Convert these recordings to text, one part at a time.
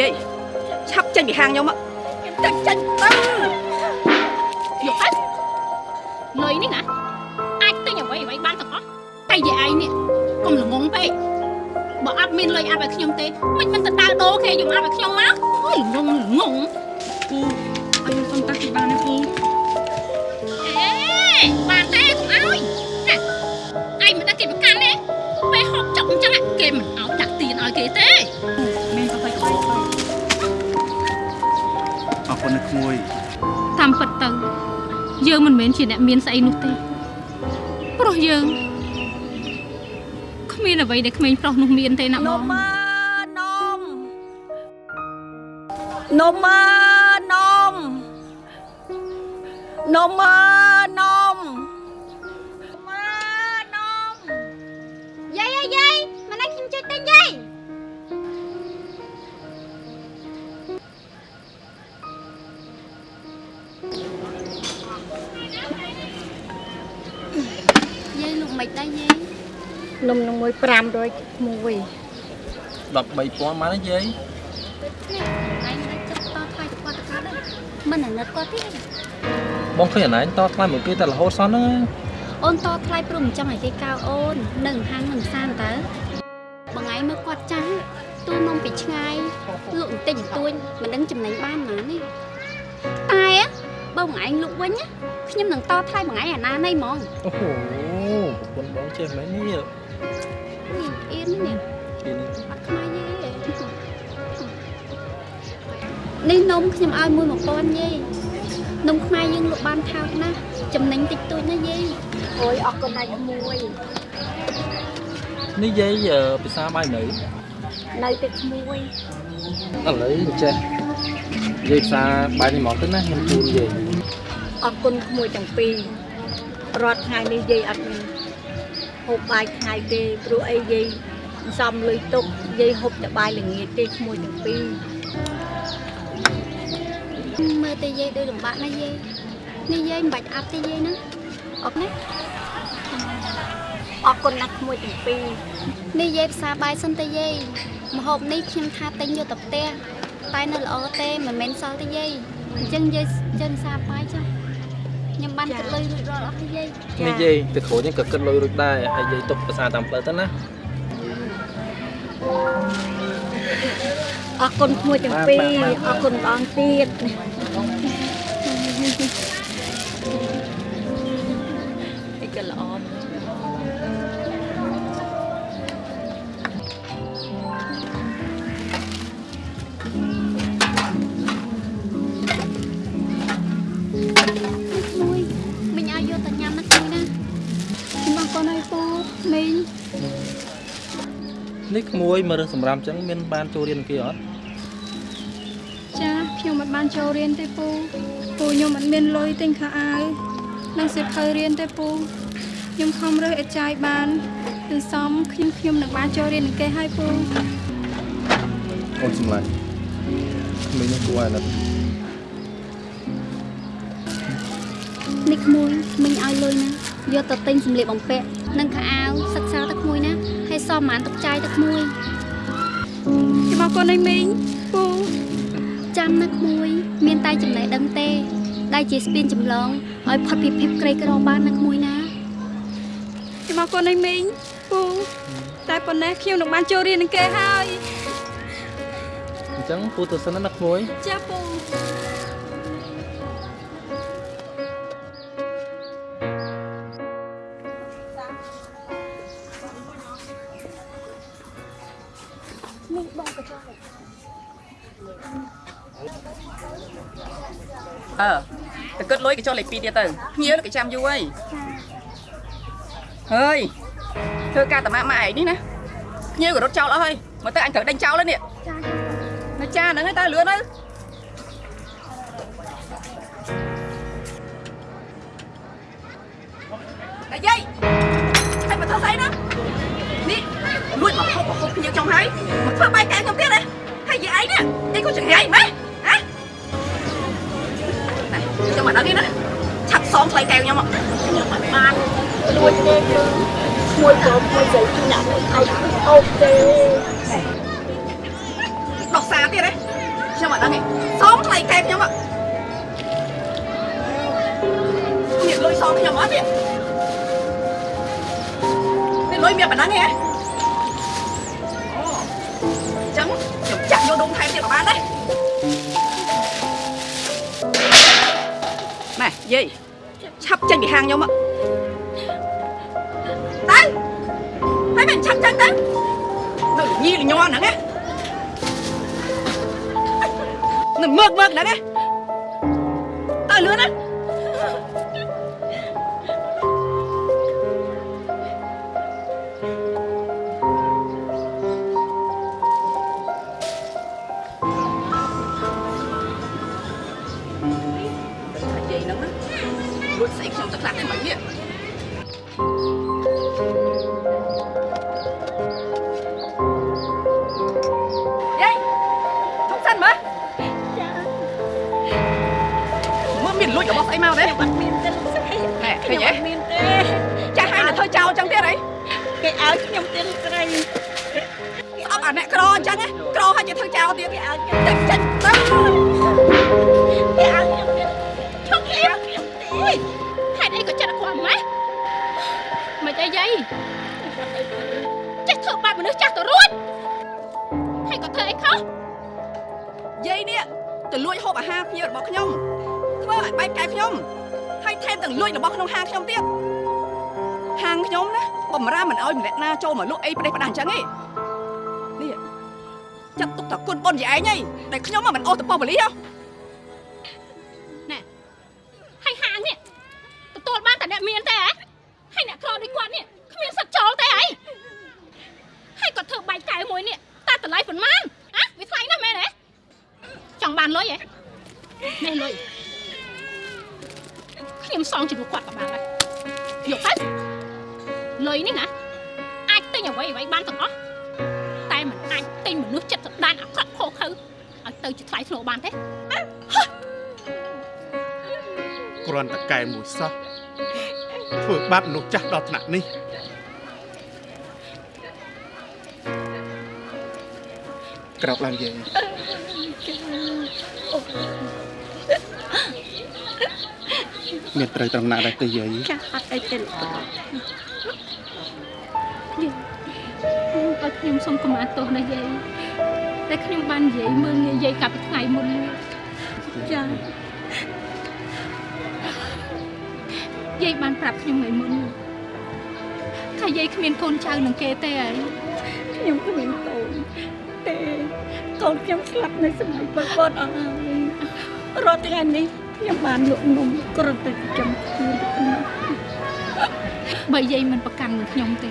យាយឆាប់ចេញពីហាងខ្ញុំចេញចេញទៅយកទៅលុយនេះណាអាចទិញអ្វីអ្វីបានទាំងអស់តែយាយឯងនេះកុំល្ងងពេកបើអត់មានលុយអាប់ឲ្យខ្ញុំទេមិនមិនទៅដើរដូរគេយកអាប់ឲ្យខ្ញុំមកអូយល្ងងល្ងងពូឲ្យខ្ញុំសុំតាក់ស៊ីបានទេពូអេបានទេកុំឲ្យណាឯងមិនដឹងគេប្រកាន់ទេពេលហូបចុកអញ្ចឹងគេមិនឲ្យដាក់ទៀនឲ្យគេទេ ក្មួយតាមពិតទៅ យើងមិនមែនជាអ្នកមានស្អីនោះទេព្រោះយើងគ្មានអ្វីដែលក្មេងប្រុសនោះមានទេណានបងំមើនំនំមើនំនំមើនំ មិនដែរយាយនំនឹងមួយ500មួយ13000មកណាយាយឯងមិនចិត្តតថ្លៃទៅគាត់ទៅគាត់ដែរមិនអាណិតគាត់ទេបងឃើញអាណាញតថ្លៃមួយគេតែរហូតសោះហ្នឹងអូនតថ្លៃព្រមមិនចង់ឲ្យគេកៅអូននៅហាងនឹងសានតើបងឯងមើលគាត់ចាស់ទូនំពីឆ្ងាយលក់បន្តិចបន្តួចមិនដឹងចំណេញបានណានេះតែបើបងឯងលក់វិញណាខ្ញុំនឹងតថ្លៃបងឯងអាណានៃហ្មងអូហូ ប្រពន្ធបងចេះមែននេះនេះអៀននេះពីនេះអត់ខ្មែរយេនេះនំខ្ញុំឲ្យមួយ1000យេនំខ្មែរយើងលក់បានថោកណាស់ចំណេញតិចតួចណាយេអូយអរគុណដៃក្មួយនេះយាយភាសាបាយនៅនៅតែក្មួយឥឡូវចេះយាយភាសាបាយនេះមកទៅណាខ្ញុំជូនយាយអរគុណក្មួយទាំងពីរ រាល់ថ្ងៃនេះយាយអត់មានហូបបាយថ្ងៃទេព្រោះអីយាយសំលុយទុកយាយហូបតែបាយល្ងាចទេក្មួយទាំងពីរមើលតែយាយដូចលំបាកណាស់យាយនេះយាយមិនបាច់អាប់ទេយាយណាអរណាអរគុណណាស់ក្មួយទាំងពីរនេះយាយផ្សារបាយសិនទេយាយម្ហូបនេះខ្ញុំថាទិញយកទៅផ្ទះតែនៅល្អទេមិនមែនសល់ទេយាយអញ្ចឹងយាយចិនផ្សារបាយចុះ ខ្ញុំបានគិតលុយរួចរាល់អស់ហើយយាយនេះយាយទៅគ្រូនេះក៏គិតលុយរួចដែរហើយយាយទុកភាសាតាមផ្លូវទៅណាអរគុណក្មួយទាំងពីរអរគុណម្ដងទៀតអីក៏ល្អ នេះក្មួយមើលរឿងសម្រាប់ចឹងមានបានចូលរៀនគេអត់ចាខ្ញុំមិនបានចូលរៀនទេពូពូខ្ញុំមិនមានលុយទិញខោអាវនិងសិភៅរៀនទេពូខ្ញុំខំរើសអេចាយបានទន្សំខ្ញុំខ្ញុំនឹងបានចូលរៀននឹងគេហើយពូអូនសម្លាញ់ក្មួយនេះគួរឲ្យណាត់នេះក្មួយមិញឲ្យលុយណាយកទៅទិញសម្លៀកបំពាក់ និងខោអាវសិក្សាទៅក្មួយណាហើយសមបានទុកចាយទៅក្មួយខ្ញុំអរគុណឲ្យមីងពូចាំណាក្មួយ មានតែចំណេះដឹងទេ ដែលជាស្ពានចម្លងឲ្យផុតពីភាពក្រីក្របានណាក្មួយណាខ្ញុំអរគុណឲ្យមីងពូតែប៉ុណ្ណេះខ្ញុំនឹងបានចូលរៀននឹងគេហើយអញ្ចឹងពូទៅសិនណាក្មួយចាពូ អើទៅគិតលុយគេចុះលេខ2ទៀតទៅភ្ញៀវគេចាំយូរហើយហើយធ្វើការតាម៉ាក់ម៉ាក់ឯងនេះណាភ្ញៀវក៏រត់ចោលអស់ហើយមកទៅអញត្រូវដេញចោលហើយនេះនៅចាហ្នឹងហើយតើលឿនទៅអាយាយហើយ ភ្ញៀវខ្ញុំហើយមកធ្វើបាយកាខ្ញុំទៀតណាហើយយាយឯងនេះឯងក៏ចង្រៃម៉េចហ៎ខ្ញុំមកដល់នេះណាឆាប់សងថ្លៃកែវខ្ញុំមកខ្ញុំមិនបានលួចទេគឺមួយក៏មួយស្រីពីណាឲ្យអូទេដោះសារទៀតណាខ្ញុំមកដល់នេះសងថ្លៃកែវខ្ញុំមកមានលុយសងខ្ញុំអត់ទេមានលុយមានប៉ុណ្ណឹងទេហ៎ ចាក់យកដុំថែមទៀតក៏បានដែរណែយាយឆាប់ចេញពីហាងខ្ញុំមកទៅហើយមិនឆាប់ចេញទៅនៅញីលញ័រហ្នឹងណានឹងមើកមើកហ្នឹងណា របស់ស្អីមកទេបាត់មានទេលោកស្រីណែឃើខ្ញុំញទេអត់មានទេចាស់ហើយនៅធ្វើចោលអញ្ចឹងទៀតអីគេឲ្យខ្ញុំទេលោកស្រីស្អប់អាអ្នកក្រអញ្ចឹងណាក្រហើយជាធ្វើចោលទៀតគេឲ្យខ្ញុំតែចាច់ទៅគេឲ្យខ្ញុំទេឈប់ខ្ញុំខ្ញុំទេហេតុអីក៏ចិត្តខ្វះម៉េះមិនអីយាយចេះធ្វើបាបមនុស្សចាស់ទៅរួចហើយក៏ធ្វើអីខុសយាយនេះទៅលួចហូបអាហារភ្ញៀវរបស់ខ្ញុំ ធ្វើឲ្យបែកកាយខ្ញុំហើយថែមទាំងលួចរបស់ក្នុងហាងខ្ញុំទៀតហាងខ្ញុំណាបំរើមិនឲ្យម្នាក់ណាចូលមកលក់អីប្រទេសផ្ដាស់អញ្ចឹងទេនេះចាត់ទុកថាគុណបុណ្យយាយឯងហីដែលខ្ញុំមកមិនអូសទៅប៉ុស្តិ៍ប៉ូលីសហ៎ហើយហាងនេះទទួលបានតែអ្នកមានទេហ៎ហើយអ្នកក្រដូចគាត់នេះគ្មានសិទ្ធិចូលទេហីហើយគាត់ធ្វើបាយកែវមួយនេះតាតម្លៃប៉ុន្មានហ៎វាថ្លៃណាស់មែនទេចង់បានលុយហ៎នេះលុយ ខ្ញុំសងជំនួសគាត់ក៏បានដែរយកទៅលុយនេះណាអាចទិញអ្វីអ្វីបានទាំងអស់តែមិនអាចទិញមនុស្សចិត្តសដានអាក្រក់ខុសខើឲ្យទៅជាថ្លៃធ្នូបានទេគ្រាន់តែកែមួយសោះធ្វើបាបមនុស្សចាស់ដល់ថ្នាក់នេះក្រោកឡើងយាយ មានត្រូវត្រង់ណាដែរទេយាយចាស់អត់អីទេលោកស្រីឲ្យខ្ញុំសុំកម្មាទោសណាយាយតែខ្ញុំបាននិយាយមើលងាយយាយកាលពីថ្ងៃមុននេះចាស់យាយបានប្រាប់ខ្ញុំថ្ងៃមុនថាយាយគ្មានកូនចៅនឹងគេទេហើយខ្ញុំគ្មានកូនទេកូនខ្ញុំស្លាប់នៅសម័យប៉ុលពតអស់ហើយរាល់ថ្ងៃនេះ ខ្ញុំបានលក់នំគ្រាន់តែចិញ្ចឹមខ្លួនតែប៉ុណ្ណោះបើយាយមិនប្រកាន់នឹងខ្ញុំទេ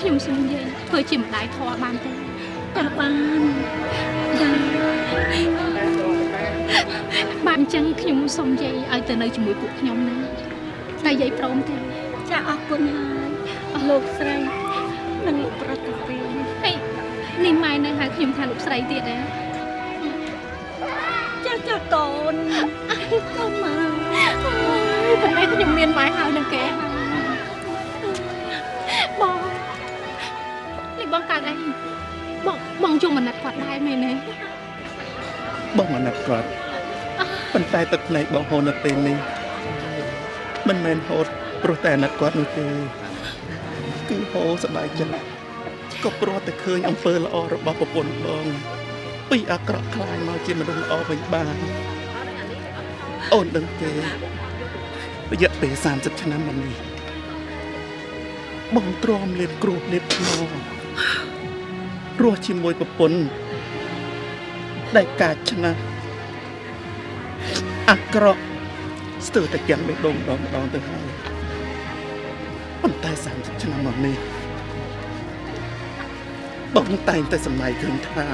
ខ្ញុំសូមយាយធ្វើជាម្ដាយធម៌បានទេតែបានចាបានអញ្ចឹងខ្ញុំសូមយាយឲ្យទៅនៅជាមួយពួកខ្ញុំណាតែយាយព្រមទេចាអរគុណហើយលោកស្រីនិងលោកប្រុសទាំងពីរហើយនេះម៉ែនៅហៅខ្ញុំថាលោកស្រីទៀតទេចាចាកូន កូនមកអូយប៉ុន្តែខ្ញុំមានម៉ែហើយនឹងគេហើយបងនេះបងកើតអីបងបងជុំអាណិតគាត់ដែរមែនទេបងអាណិតគាត់ប៉ុន្តែទឹកភ្នែកបងហូរនៅពេលនេះមិនមែនហូរព្រោះតែអាណិតគាត់នោះទេគឺហូរសប្បាយចិត្តក៏ព្រោះតែឃើញអំពើល្អរបស់ប្រពន្ធបងពីអាក្រក់ខ្លាយមកជាមនុស្សល្អវិញបាន អូនដឹងទេរយៈពេល30ឆ្នាំមកនេះបងទ្រាំលេបគ្រោះលេបខ្នងរស់ជាមួយប្រពន្ធដែលកាចឆ្នះអាក្រក់ស្ទើរតែទាំងបេះដូងម្ដងម្ដងទៅហើយប៉ុន្តែ30ឆ្នាំមកនេះបងតែងតែសម្ដែងឃើញថា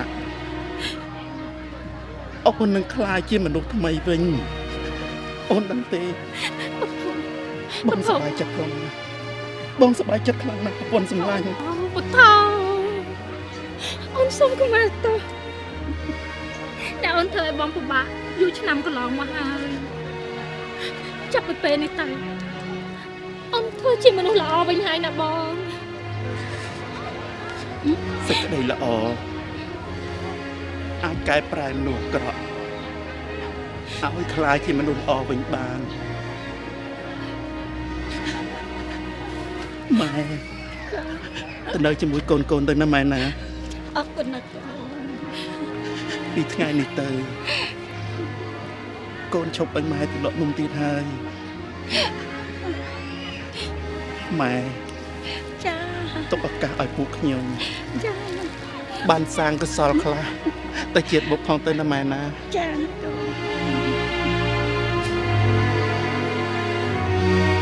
អូននឹងក្លាយជាមនុស្សថ្មីវិញ អូនដឹងទេបងសប្បាយចិត្តខ្លាំងណាស់បងសប្បាយចិត្តខ្លាំងណាស់ប្រពន្ធសម្លាញ់អូពុទ្ធោអូនសុំកម្មាទោសតែអូនធ្វើឲ្យបងពិបាកយូរឆ្នាំកន្លងមកហើយចាប់ពីពេលនេះទៅអូនធ្វើជាមនុស្សល្អវិញហើយណាបងសេចក្តីល្អអាចកែប្រែមនុស្សអាក្រក់ ឲ្យคล้ายជាមនុស្សល្អវិញបានម៉ែ ទៅនៅជាមួយកូនកូនទៅណាម៉ែណា អរគុណណាស់អូន ពីថ្ងៃនេះទៅកូនឈប់ឲ្យម៉ែទៅលក់នំទៀតហើយម៉ែ ចា ទុកឱកាសឲ្យពួកខ្ញុំ ចា បានសាងកុសលខ្លះទៅជាតិបុកផងទៅណាម៉ែណា ចាកូន thank you